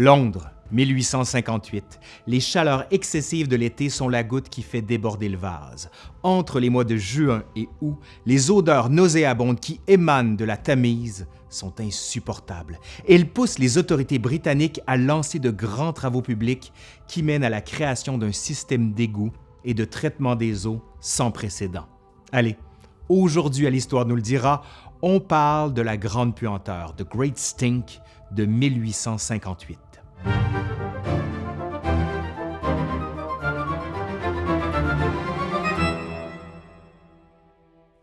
Londres, 1858. Les chaleurs excessives de l'été sont la goutte qui fait déborder le vase. Entre les mois de juin et août, les odeurs nauséabondes qui émanent de la Tamise sont insupportables. Elles poussent les autorités britanniques à lancer de grands travaux publics qui mènent à la création d'un système d'égouts et de traitement des eaux sans précédent. Allez, aujourd'hui à l'Histoire nous le dira, on parle de la Grande Puanteur, The Great Stink, de 1858.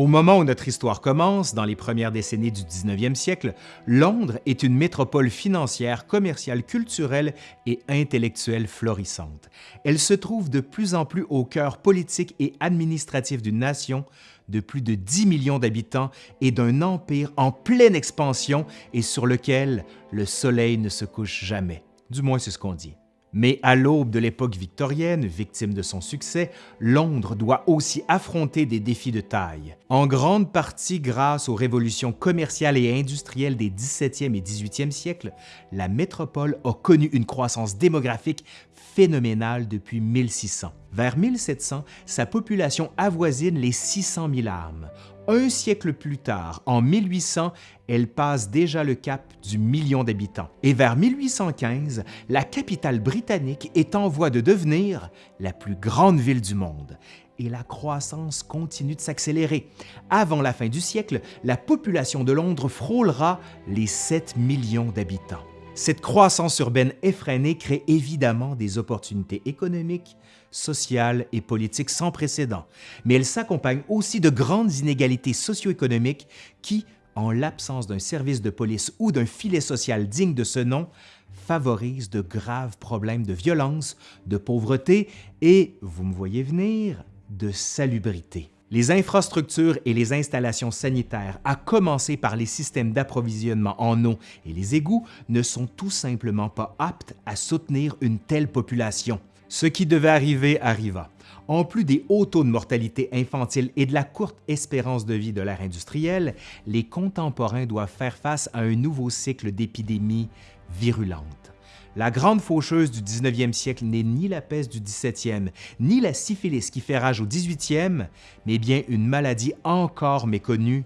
Au moment où notre histoire commence, dans les premières décennies du 19e siècle, Londres est une métropole financière, commerciale, culturelle et intellectuelle florissante. Elle se trouve de plus en plus au cœur politique et administratif d'une nation de plus de 10 millions d'habitants et d'un empire en pleine expansion et sur lequel le soleil ne se couche jamais. Du moins, c'est ce qu'on dit. Mais à l'aube de l'époque victorienne, victime de son succès, Londres doit aussi affronter des défis de taille, en grande partie grâce aux révolutions commerciales et industrielles des 17e et 18e siècles, la métropole a connu une croissance démographique phénoménale depuis 1600. Vers 1700, sa population avoisine les 600 000 âmes. Un siècle plus tard, en 1800, elle passe déjà le cap du million d'habitants. Et vers 1815, la capitale britannique est en voie de devenir la plus grande ville du monde. Et la croissance continue de s'accélérer. Avant la fin du siècle, la population de Londres frôlera les 7 millions d'habitants. Cette croissance urbaine effrénée crée évidemment des opportunités économiques, sociales et politiques sans précédent, mais elle s'accompagne aussi de grandes inégalités socio-économiques qui, en l'absence d'un service de police ou d'un filet social digne de ce nom, favorisent de graves problèmes de violence, de pauvreté et, vous me voyez venir, de salubrité. Les infrastructures et les installations sanitaires, à commencer par les systèmes d'approvisionnement en eau et les égouts, ne sont tout simplement pas aptes à soutenir une telle population. Ce qui devait arriver arriva. En plus des hauts taux de mortalité infantile et de la courte espérance de vie de l'ère industrielle, les contemporains doivent faire face à un nouveau cycle d'épidémies virulentes. La grande faucheuse du 19e siècle n'est ni la peste du 17e, ni la syphilis qui fait rage au 18e, mais bien une maladie encore méconnue,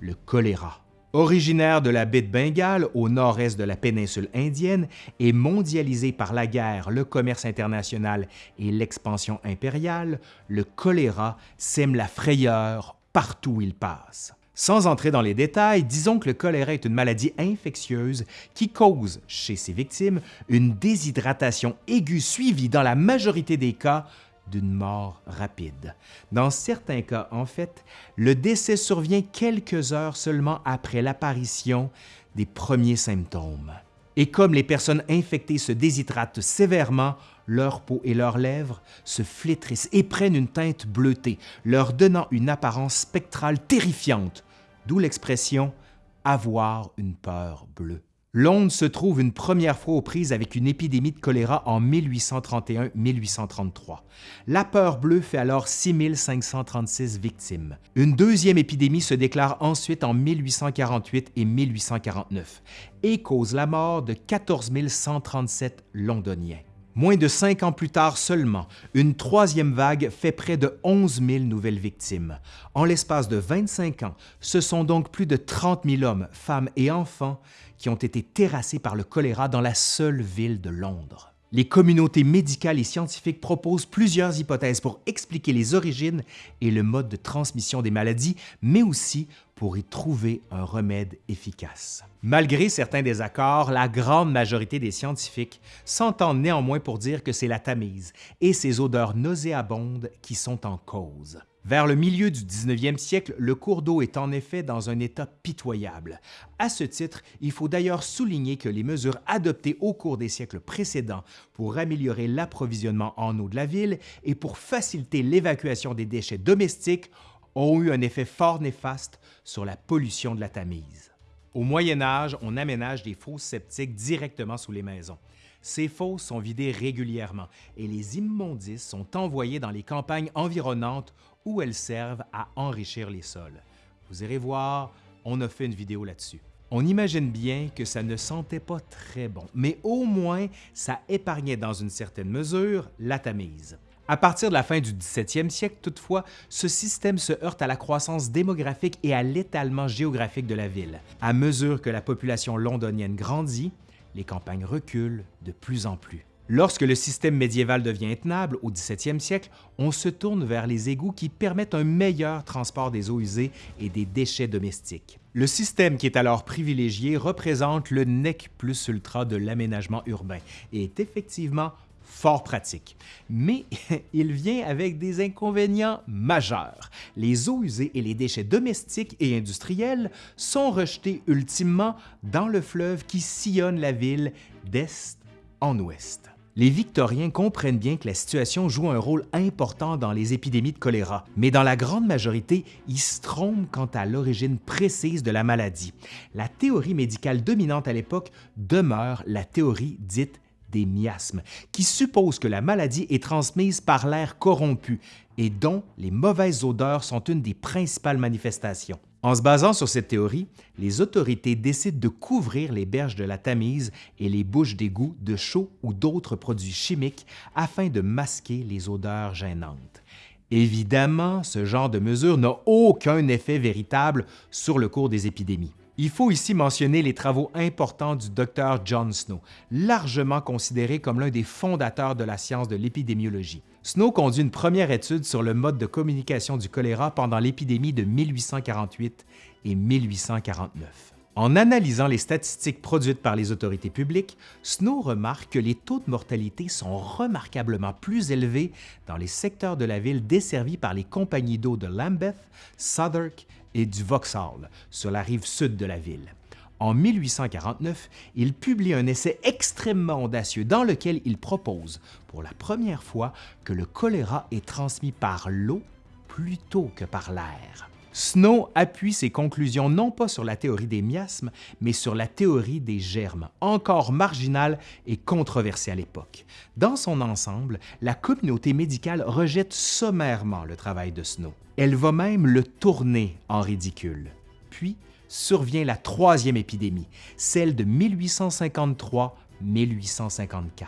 le choléra. Originaire de la baie de Bengale au nord-est de la péninsule indienne et mondialisé par la guerre, le commerce international et l'expansion impériale, le choléra sème la frayeur partout où il passe. Sans entrer dans les détails, disons que le choléra est une maladie infectieuse qui cause, chez ses victimes, une déshydratation aiguë suivie, dans la majorité des cas, d'une mort rapide. Dans certains cas, en fait, le décès survient quelques heures seulement après l'apparition des premiers symptômes. Et comme les personnes infectées se déshydratent sévèrement, leur peau et leurs lèvres se flétrissent et prennent une teinte bleutée, leur donnant une apparence spectrale terrifiante, d'où l'expression « avoir une peur bleue ». Londres se trouve une première fois aux prises avec une épidémie de choléra en 1831-1833. La peur bleue fait alors 6536 victimes. Une deuxième épidémie se déclare ensuite en 1848 et 1849 et cause la mort de 14 137 Londoniens. Moins de cinq ans plus tard seulement, une troisième vague fait près de 11 000 nouvelles victimes. En l'espace de 25 ans, ce sont donc plus de 30 000 hommes, femmes et enfants qui ont été terrassés par le choléra dans la seule ville de Londres. Les communautés médicales et scientifiques proposent plusieurs hypothèses pour expliquer les origines et le mode de transmission des maladies, mais aussi pour y trouver un remède efficace. Malgré certains désaccords, la grande majorité des scientifiques s'entendent néanmoins pour dire que c'est la Tamise et ses odeurs nauséabondes qui sont en cause. Vers le milieu du 19e siècle, le cours d'eau est en effet dans un état pitoyable. À ce titre, il faut d'ailleurs souligner que les mesures adoptées au cours des siècles précédents pour améliorer l'approvisionnement en eau de la ville et pour faciliter l'évacuation des déchets domestiques ont eu un effet fort néfaste sur la pollution de la Tamise. Au Moyen Âge, on aménage des fosses septiques directement sous les maisons. Ces fosses sont vidées régulièrement et les immondices sont envoyés dans les campagnes environnantes où elles servent à enrichir les sols. Vous irez voir, on a fait une vidéo là-dessus. On imagine bien que ça ne sentait pas très bon, mais au moins ça épargnait dans une certaine mesure la Tamise. À partir de la fin du 17e siècle, toutefois, ce système se heurte à la croissance démographique et à l'étalement géographique de la ville. À mesure que la population londonienne grandit, les campagnes reculent de plus en plus. Lorsque le système médiéval devient intenable au 17e siècle, on se tourne vers les égouts qui permettent un meilleur transport des eaux usées et des déchets domestiques. Le système qui est alors privilégié représente le nec plus ultra de l'aménagement urbain et est effectivement fort pratique. Mais il vient avec des inconvénients majeurs. Les eaux usées et les déchets domestiques et industriels sont rejetés ultimement dans le fleuve qui sillonne la ville d'est en ouest. Les Victoriens comprennent bien que la situation joue un rôle important dans les épidémies de choléra, mais dans la grande majorité, ils se trompent quant à l'origine précise de la maladie. La théorie médicale dominante à l'époque demeure la théorie dite des miasmes, qui suppose que la maladie est transmise par l'air corrompu et dont les mauvaises odeurs sont une des principales manifestations. En se basant sur cette théorie, les autorités décident de couvrir les berges de la Tamise et les bouches d'égout de chaux ou d'autres produits chimiques afin de masquer les odeurs gênantes. Évidemment, ce genre de mesure n'a aucun effet véritable sur le cours des épidémies. Il faut ici mentionner les travaux importants du Dr John Snow, largement considéré comme l'un des fondateurs de la science de l'épidémiologie. Snow conduit une première étude sur le mode de communication du choléra pendant l'épidémie de 1848 et 1849. En analysant les statistiques produites par les autorités publiques, Snow remarque que les taux de mortalité sont remarquablement plus élevés dans les secteurs de la ville desservis par les compagnies d'eau de Lambeth, Southwark et du Vauxhall, sur la rive sud de la ville. En 1849, il publie un essai extrêmement audacieux dans lequel il propose, pour la première fois, que le choléra est transmis par l'eau plutôt que par l'air. Snow appuie ses conclusions non pas sur la théorie des miasmes, mais sur la théorie des germes, encore marginale et controversée à l'époque. Dans son ensemble, la communauté médicale rejette sommairement le travail de Snow. Elle va même le tourner en ridicule. Puis survient la troisième épidémie, celle de 1853-1854.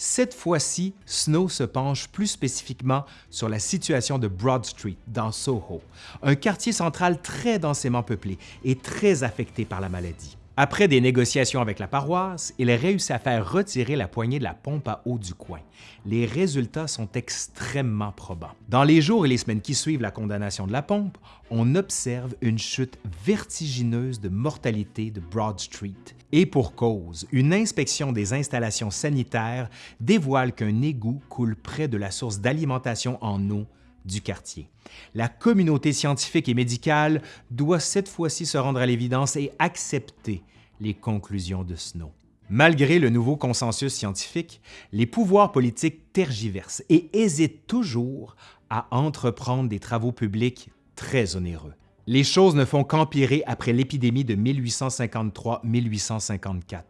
Cette fois-ci, Snow se penche plus spécifiquement sur la situation de Broad Street, dans Soho, un quartier central très densément peuplé et très affecté par la maladie. Après des négociations avec la paroisse, il réussit à faire retirer la poignée de la pompe à eau du coin. Les résultats sont extrêmement probants. Dans les jours et les semaines qui suivent la condamnation de la pompe, on observe une chute vertigineuse de mortalité de Broad Street. Et pour cause, une inspection des installations sanitaires dévoile qu'un égout coule près de la source d'alimentation en eau du quartier. La communauté scientifique et médicale doit cette fois-ci se rendre à l'évidence et accepter les conclusions de Snow. Malgré le nouveau consensus scientifique, les pouvoirs politiques tergiversent et hésitent toujours à entreprendre des travaux publics très onéreux. Les choses ne font qu'empirer après l'épidémie de 1853-1854.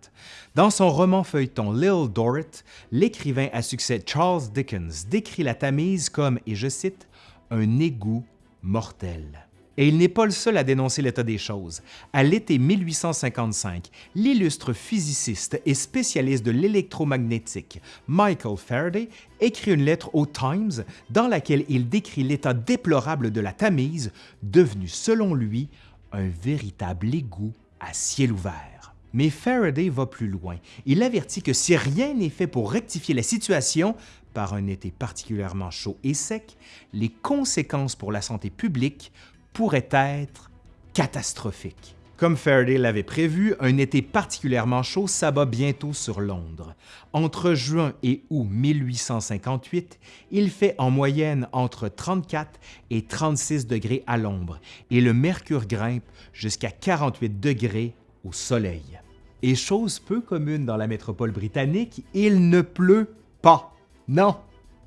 Dans son roman feuilleton Little Dorrit, l'écrivain à succès Charles Dickens décrit la Tamise comme, et je cite, un égout mortel. Et il n'est pas le seul à dénoncer l'état des choses. À l'été 1855, l'illustre physiciste et spécialiste de l'électromagnétique Michael Faraday écrit une lettre au Times dans laquelle il décrit l'état déplorable de la Tamise, devenue selon lui un véritable égout à ciel ouvert. Mais Faraday va plus loin. Il avertit que si rien n'est fait pour rectifier la situation, par un été particulièrement chaud et sec, les conséquences pour la santé publique pourrait être catastrophique. Comme Faraday l'avait prévu, un été particulièrement chaud s'abat bientôt sur Londres. Entre juin et août 1858, il fait en moyenne entre 34 et 36 degrés à l'ombre et le mercure grimpe jusqu'à 48 degrés au soleil. Et chose peu commune dans la métropole britannique, il ne pleut pas. Non,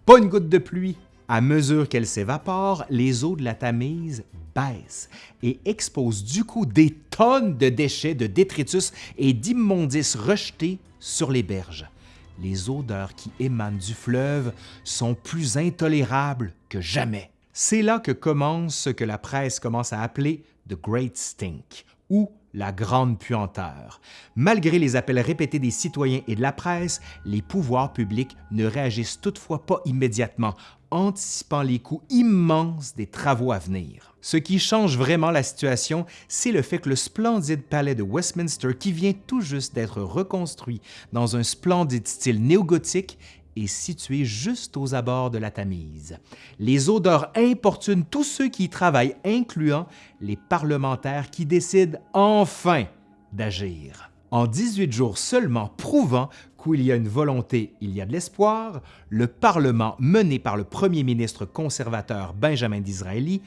pas une goutte de pluie. À mesure qu'elle s'évapore, les eaux de la Tamise baisse et expose du coup des tonnes de déchets, de détritus et d'immondices rejetés sur les berges. Les odeurs qui émanent du fleuve sont plus intolérables que jamais. C'est là que commence ce que la presse commence à appeler The Great Stink, ou la grande puanteur. Malgré les appels répétés des citoyens et de la presse, les pouvoirs publics ne réagissent toutefois pas immédiatement, anticipant les coûts immenses des travaux à venir. Ce qui change vraiment la situation, c'est le fait que le splendide palais de Westminster, qui vient tout juste d'être reconstruit dans un splendide style néogothique, est situé juste aux abords de la Tamise. Les odeurs importunent tous ceux qui y travaillent, incluant les parlementaires qui décident enfin d'agir. En 18 jours seulement, prouvant qu'il y a une volonté, il y a de l'espoir, le Parlement, mené par le premier ministre conservateur Benjamin Disraeli,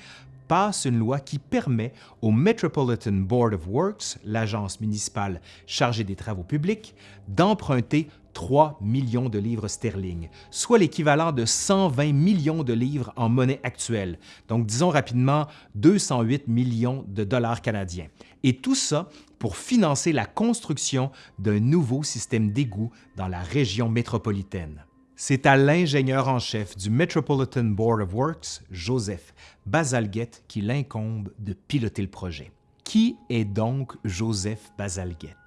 passe une loi qui permet au Metropolitan Board of Works, l'agence municipale chargée des travaux publics, d'emprunter 3 millions de livres sterling, soit l'équivalent de 120 millions de livres en monnaie actuelle, donc disons rapidement 208 millions de dollars canadiens. Et tout ça pour financer la construction d'un nouveau système d'égout dans la région métropolitaine. C'est à l'ingénieur en chef du Metropolitan Board of Works, Joseph Bazalgette, qu'il incombe de piloter le projet. Qui est donc Joseph Bazalgette?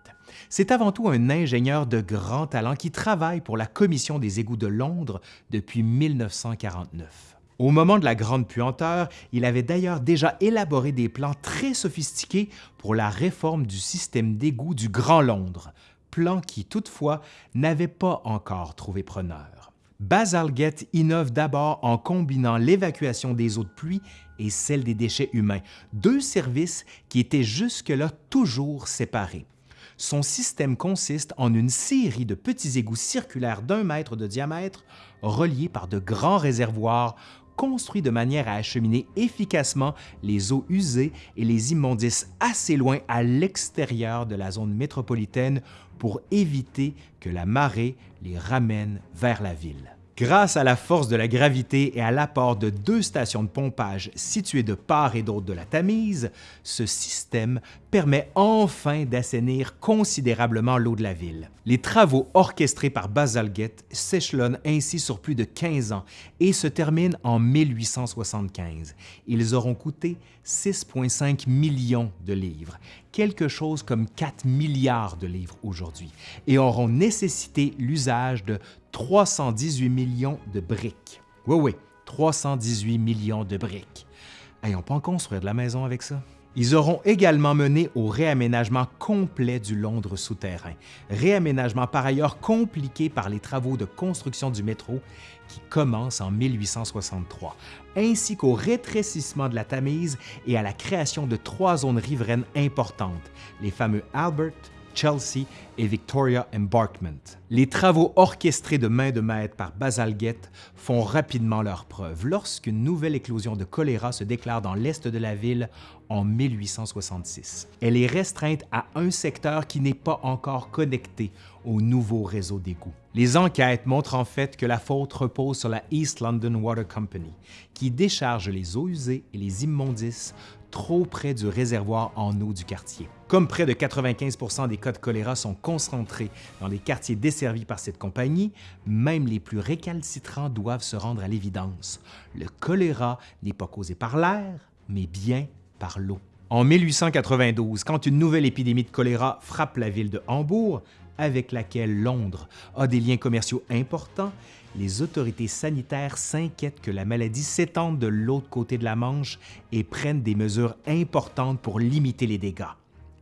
C'est avant tout un ingénieur de grand talent qui travaille pour la Commission des égouts de Londres depuis 1949. Au moment de la Grande Puanteur, il avait d'ailleurs déjà élaboré des plans très sophistiqués pour la réforme du système d'égouts du Grand Londres, plan qui toutefois n'avait pas encore trouvé preneur. Bazalgette innove d'abord en combinant l'évacuation des eaux de pluie et celle des déchets humains, deux services qui étaient jusque-là toujours séparés. Son système consiste en une série de petits égouts circulaires d'un mètre de diamètre reliés par de grands réservoirs construits de manière à acheminer efficacement les eaux usées et les immondices assez loin à l'extérieur de la zone métropolitaine pour éviter que la marée les ramène vers la ville. Grâce à la force de la gravité et à l'apport de deux stations de pompage situées de part et d'autre de la Tamise, ce système permet enfin d'assainir considérablement l'eau de la ville. Les travaux orchestrés par Bazalgette s'échelonnent ainsi sur plus de 15 ans et se terminent en 1875. Ils auront coûté 6,5 millions de livres, quelque chose comme 4 milliards de livres aujourd'hui, et auront nécessité l'usage de 318 millions de briques. Oui, oui, 318 millions de briques. Hey, on peut en construire de la maison avec ça? Ils auront également mené au réaménagement complet du Londres souterrain, réaménagement par ailleurs compliqué par les travaux de construction du métro qui commencent en 1863, ainsi qu'au rétrécissement de la Tamise et à la création de trois zones riveraines importantes, les fameux Albert, Chelsea et Victoria Embarkment. Les travaux orchestrés de main de maître par Bazalgette font rapidement leur preuve lorsqu'une nouvelle éclosion de choléra se déclare dans l'est de la ville en 1866. Elle est restreinte à un secteur qui n'est pas encore connecté au nouveau réseau d'égouts. Les enquêtes montrent en fait que la faute repose sur la East London Water Company, qui décharge les eaux usées et les immondices trop près du réservoir en eau du quartier. Comme près de 95% des cas de choléra sont concentrés dans les quartiers desservis par cette compagnie, même les plus récalcitrants doivent se rendre à l'évidence. Le choléra n'est pas causé par l'air, mais bien par l'eau. En 1892, quand une nouvelle épidémie de choléra frappe la ville de Hambourg, avec laquelle Londres a des liens commerciaux importants, les autorités sanitaires s'inquiètent que la maladie s'étende de l'autre côté de la Manche et prennent des mesures importantes pour limiter les dégâts.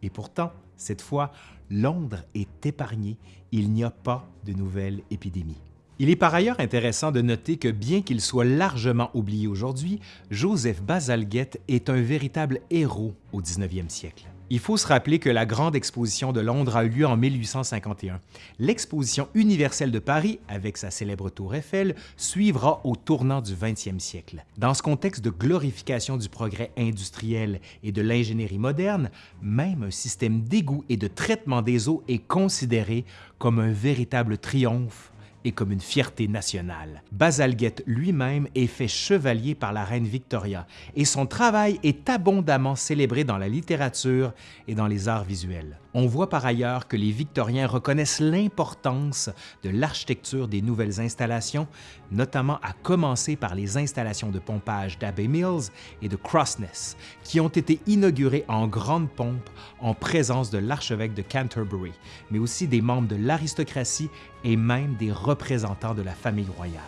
Et pourtant, cette fois, Londres est épargné, il n'y a pas de nouvelle épidémie. Il est par ailleurs intéressant de noter que bien qu'il soit largement oublié aujourd'hui, Joseph Bazalgette est un véritable héros au 19e siècle. Il faut se rappeler que la Grande Exposition de Londres a eu lieu en 1851. L'Exposition universelle de Paris, avec sa célèbre tour Eiffel, suivra au tournant du 20e siècle. Dans ce contexte de glorification du progrès industriel et de l'ingénierie moderne, même un système d'égout et de traitement des eaux est considéré comme un véritable triomphe et comme une fierté nationale. Bazalgette lui-même est fait chevalier par la reine Victoria et son travail est abondamment célébré dans la littérature et dans les arts visuels. On voit par ailleurs que les Victoriens reconnaissent l'importance de l'architecture des nouvelles installations, notamment à commencer par les installations de pompage d'Abbey Mills et de Crossness, qui ont été inaugurées en grande pompe en présence de l'archevêque de Canterbury, mais aussi des membres de l'aristocratie et même des représentants de la famille royale.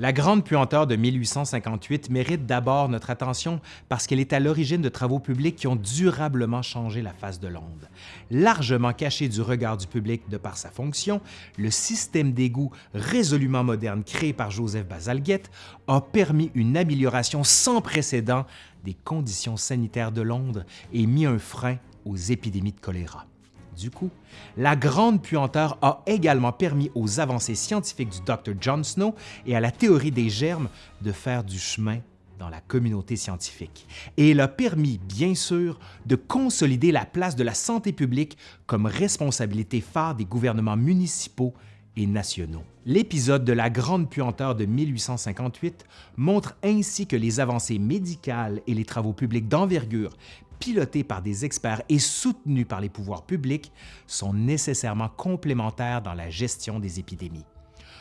La grande puanteur de 1858 mérite d'abord notre attention parce qu'elle est à l'origine de travaux publics qui ont durablement changé la face de Londres. Largement caché du regard du public de par sa fonction, le système d'égout résolument moderne créé par Joseph Bazalgette a permis une amélioration sans précédent des conditions sanitaires de Londres et mis un frein aux épidémies de choléra. Du coup, la grande puanteur a également permis aux avancées scientifiques du Dr John Snow et à la théorie des germes de faire du chemin dans la communauté scientifique. Et elle a permis, bien sûr, de consolider la place de la santé publique comme responsabilité phare des gouvernements municipaux et nationaux. L'épisode de la Grande Puanteur de 1858 montre ainsi que les avancées médicales et les travaux publics d'envergure pilotés par des experts et soutenus par les pouvoirs publics, sont nécessairement complémentaires dans la gestion des épidémies.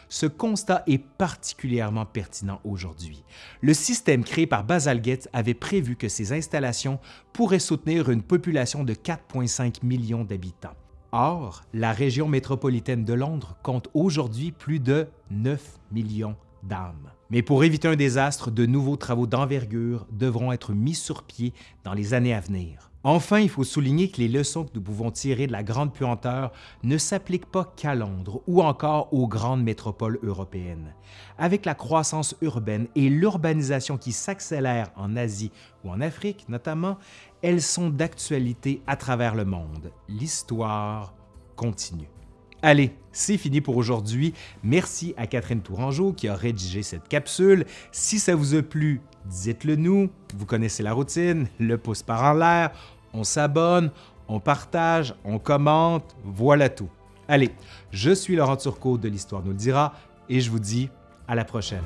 Ce constat est particulièrement pertinent aujourd'hui. Le système créé par Bazalgette avait prévu que ces installations pourraient soutenir une population de 4,5 millions d'habitants. Or, la région métropolitaine de Londres compte aujourd'hui plus de 9 millions d'âmes. Mais pour éviter un désastre, de nouveaux travaux d'envergure devront être mis sur pied dans les années à venir. Enfin, il faut souligner que les leçons que nous pouvons tirer de la grande puanteur ne s'appliquent pas qu'à Londres ou encore aux grandes métropoles européennes. Avec la croissance urbaine et l'urbanisation qui s'accélère en Asie ou en Afrique notamment, elles sont d'actualité à travers le monde. L'histoire continue. Allez, c'est fini pour aujourd'hui. Merci à Catherine Tourangeau qui a rédigé cette capsule. Si ça vous a plu, dites-le nous. Vous connaissez la routine, le pouce par en l'air, on s'abonne, on partage, on commente, voilà tout. Allez, je suis Laurent Turcot de l'Histoire nous le dira et je vous dis à la prochaine.